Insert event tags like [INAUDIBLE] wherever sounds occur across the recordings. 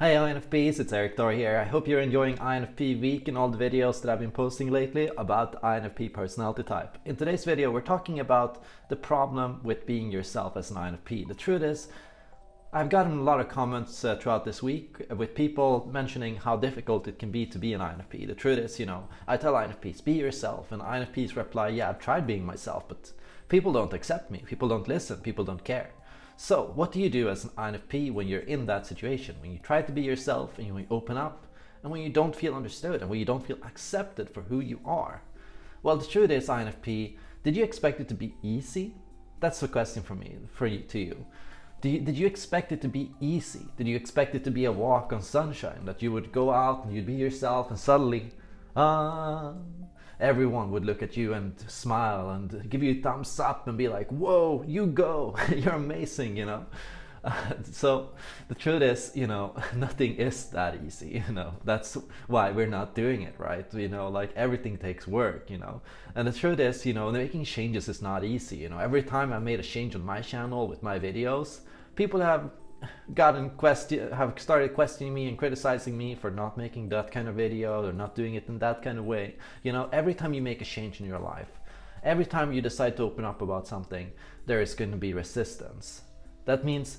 Hey INFPs, it's Erik Thor here. I hope you're enjoying INFP week and all the videos that I've been posting lately about INFP personality type. In today's video, we're talking about the problem with being yourself as an INFP. The truth is, I've gotten a lot of comments uh, throughout this week with people mentioning how difficult it can be to be an INFP. The truth is, you know, I tell INFPs, be yourself, and INFPs reply, yeah, I've tried being myself, but people don't accept me, people don't listen, people don't care. So what do you do as an INFP when you're in that situation? When you try to be yourself and you open up and when you don't feel understood and when you don't feel accepted for who you are? Well, the truth is INFP, did you expect it to be easy? That's the question for me, for you, to you. You, did you expect it to be easy? Did you expect it to be a walk on sunshine? That you would go out and you'd be yourself and suddenly, ah, everyone would look at you and smile and give you thumbs up and be like, whoa, you go, [LAUGHS] you're amazing, you know? [LAUGHS] So the truth is, you know, [LAUGHS] nothing is that easy, you know, that's why we're not doing it, right? You know, like everything takes work, you know, and the truth is, you know, making changes is not easy, you know, every time I made a change on my channel with my videos, people have gotten question have started questioning me and criticizing me for not making that kind of video or not doing it in that kind of way. You know every time you make a change in your life every time you decide to open up about something there is going to be resistance. That means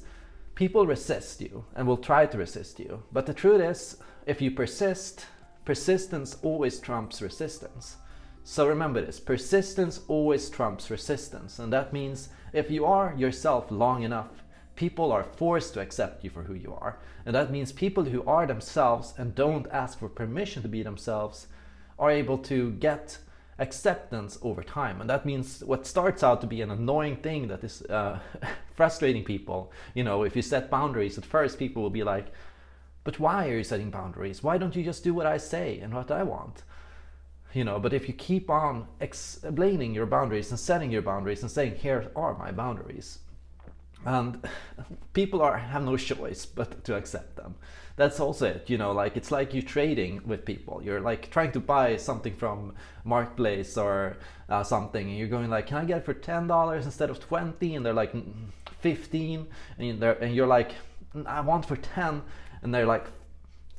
people resist you and will try to resist you. But the truth is if you persist persistence always trumps resistance. So remember this persistence always trumps resistance. And that means if you are yourself long enough people are forced to accept you for who you are. And that means people who are themselves and don't ask for permission to be themselves are able to get acceptance over time. And that means what starts out to be an annoying thing that is uh, [LAUGHS] frustrating people. You know, if you set boundaries, at first people will be like, but why are you setting boundaries? Why don't you just do what I say and what I want? You know, but if you keep on explaining your boundaries and setting your boundaries and saying, here are my boundaries, and [LAUGHS] people are have no choice but to accept them. That's also it you know like it's like you trading with people. You're like trying to buy something from marketplace or uh, something and you're going like can i get it for ten dollars instead of 20 and they're like 15 and, they're, and you're like i want for 10 and they're like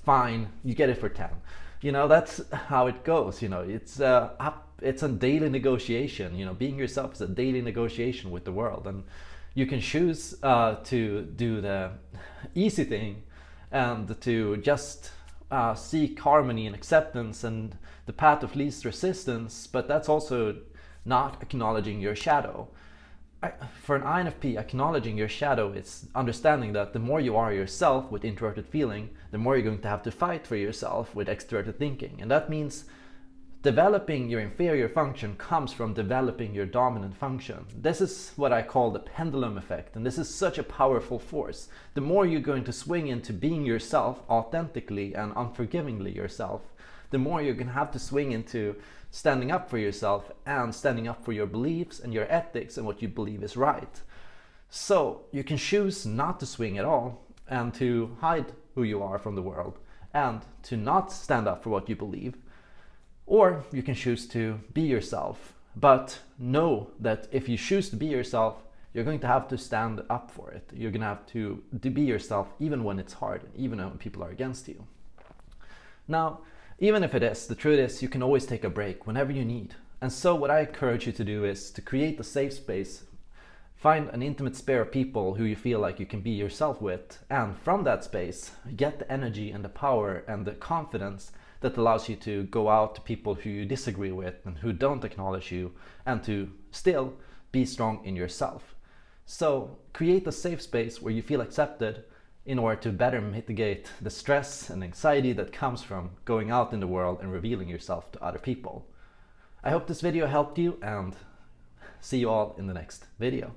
fine you get it for 10 you know that's how it goes you know. It's uh, up it's a daily negotiation you know. Being yourself is a daily negotiation with the world and you can choose uh, to do the [LAUGHS] easy thing and to just uh, seek harmony and acceptance and the path of least resistance, but that's also not acknowledging your shadow. I, for an INFP, acknowledging your shadow is understanding that the more you are yourself with introverted feeling, the more you're going to have to fight for yourself with extroverted thinking. And that means Developing your inferior function comes from developing your dominant function. This is what I call the pendulum effect, and this is such a powerful force. The more you're going to swing into being yourself authentically and unforgivingly yourself, the more you're going to have to swing into standing up for yourself and standing up for your beliefs and your ethics and what you believe is right. So you can choose not to swing at all and to hide who you are from the world and to not stand up for what you believe or you can choose to be yourself, but know that if you choose to be yourself, you're going to have to stand up for it. You're going to have to, be yourself even when it's hard, and even when people are against you. Now, even if it is, the truth is you can always take a break whenever you need. And so what I encourage you to do is to create a safe space, find an intimate sphere of people who you feel like you can be yourself with, and from that space, get the energy and the power and the confidence that allows you to go out to people who you disagree with and who don't acknowledge you and to still be strong in yourself. So create a safe space where you feel accepted in order to better mitigate the stress and anxiety that comes from going out in the world and revealing yourself to other people. I hope this video helped you and see you all in the next video.